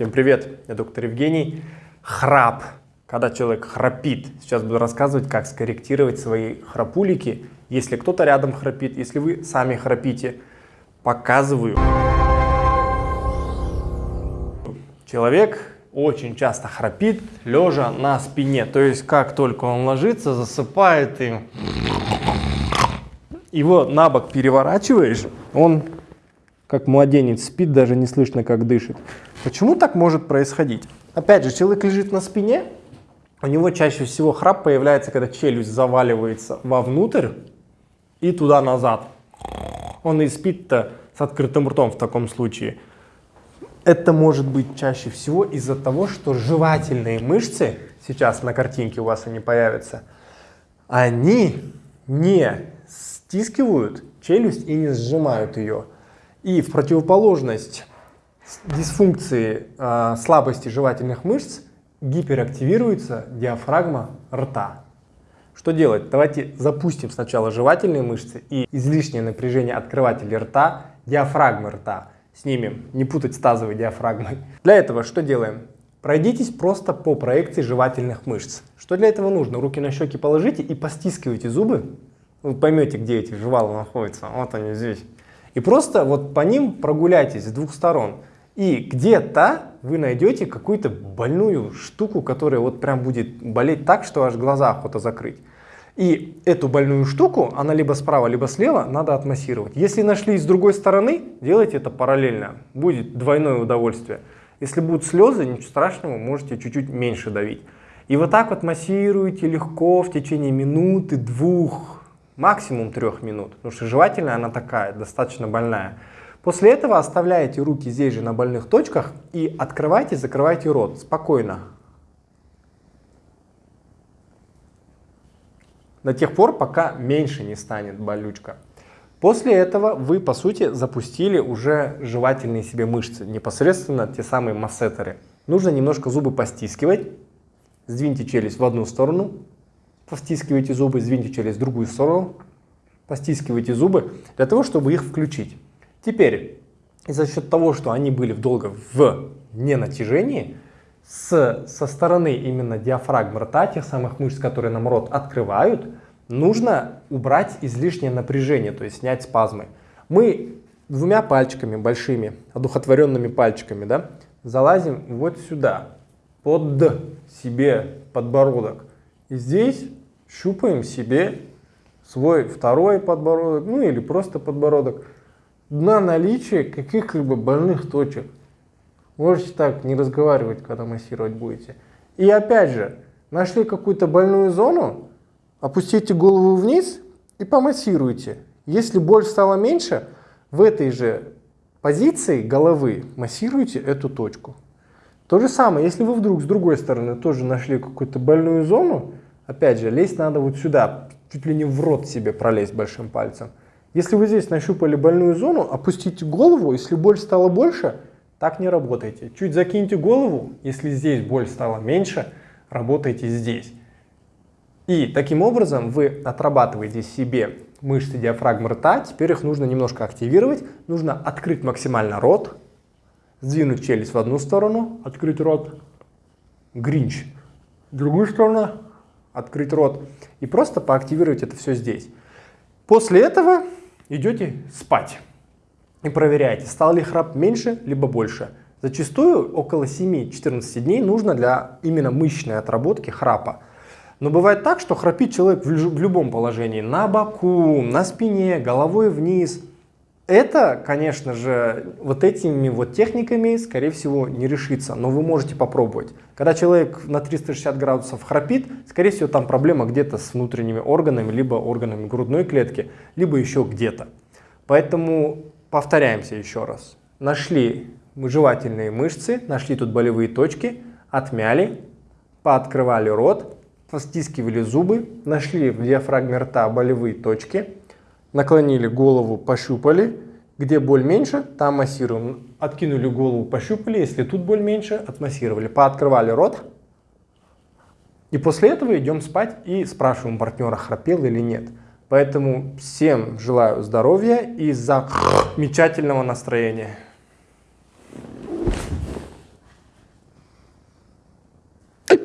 Всем привет, я доктор Евгений. Храп. Когда человек храпит. Сейчас буду рассказывать, как скорректировать свои храпулики. Если кто-то рядом храпит, если вы сами храпите, показываю. Человек очень часто храпит, лежа на спине. То есть, как только он ложится, засыпает и его на бок переворачиваешь, он как младенец спит, даже не слышно, как дышит. Почему так может происходить? Опять же, человек лежит на спине, у него чаще всего храп появляется, когда челюсть заваливается вовнутрь и туда-назад. Он и спит-то с открытым ртом в таком случае. Это может быть чаще всего из-за того, что жевательные мышцы, сейчас на картинке у вас они появятся, они не стискивают челюсть и не сжимают ее. И в противоположность дисфункции э, слабости жевательных мышц гиперактивируется диафрагма рта. Что делать? Давайте запустим сначала жевательные мышцы и излишнее напряжение открывателя рта, диафрагмы рта снимем, не путать с тазовой диафрагмой. Для этого что делаем? Пройдитесь просто по проекции жевательных мышц. Что для этого нужно? Руки на щеки положите и постискивайте зубы. Вы поймете, где эти жевалы находятся. Вот они здесь. И просто вот по ним прогуляйтесь с двух сторон. И где-то вы найдете какую-то больную штуку, которая вот прям будет болеть так, что аж глаза охота закрыть. И эту больную штуку, она либо справа, либо слева, надо отмассировать. Если нашли с другой стороны, делайте это параллельно. Будет двойное удовольствие. Если будут слезы, ничего страшного, можете чуть-чуть меньше давить. И вот так вот массируете легко в течение минуты, двух, максимум трех минут, потому что жевательная она такая, достаточно больная. После этого оставляете руки здесь же на больных точках и открывайте, закрывайте рот спокойно. До тех пор, пока меньше не станет болючка. После этого вы, по сути, запустили уже жевательные себе мышцы, непосредственно те самые массетеры. Нужно немножко зубы постискивать, сдвиньте челюсть в одну сторону, постискивайте зубы, сдвиньте через другую сторону, постискивайте зубы, для того, чтобы их включить. Теперь, за счет того, что они были долго в ненатяжении, с, со стороны именно диафрагмы рта, тех самых мышц, которые нам рот открывают, нужно убрать излишнее напряжение, то есть снять спазмы. Мы двумя пальчиками большими, одухотворенными пальчиками, да, залазим вот сюда, под себе подбородок. И здесь щупаем себе свой второй подбородок, ну или просто подбородок, на наличие каких-либо больных точек. Можете так не разговаривать, когда массировать будете. И опять же, нашли какую-то больную зону, опустите голову вниз и помассируйте. Если боль стала меньше, в этой же позиции головы массируйте эту точку. То же самое, если вы вдруг с другой стороны тоже нашли какую-то больную зону, Опять же, лезть надо вот сюда, чуть ли не в рот себе пролезть большим пальцем. Если вы здесь нащупали больную зону, опустите голову, если боль стала больше, так не работайте. Чуть закиньте голову, если здесь боль стала меньше, работайте здесь. И таким образом вы отрабатываете себе мышцы диафрагмы рта, теперь их нужно немножко активировать, нужно открыть максимально рот, сдвинуть челюсть в одну сторону, открыть рот, гринч, в другую сторону, открыть рот и просто поактивировать это все здесь. После этого идете спать и проверяете, стал ли храп меньше либо больше. Зачастую около 7-14 дней нужно для именно мышечной отработки храпа. Но бывает так, что храпит человек в любом положении, на боку, на спине, головой вниз, это, конечно же, вот этими вот техниками, скорее всего, не решится, но вы можете попробовать. Когда человек на 360 градусов храпит, скорее всего, там проблема где-то с внутренними органами, либо органами грудной клетки, либо еще где-то. Поэтому повторяемся еще раз. Нашли жевательные мышцы, нашли тут болевые точки, отмяли, пооткрывали рот, постискивали зубы, нашли в диафрагме рта болевые точки, наклонили голову, пощупали, где боль меньше, там массируем. Откинули голову, пощупали, если тут боль меньше, отмассировали. Пооткрывали рот. И после этого идем спать и спрашиваем партнера, храпел или нет. Поэтому всем желаю здоровья и замечательного настроения.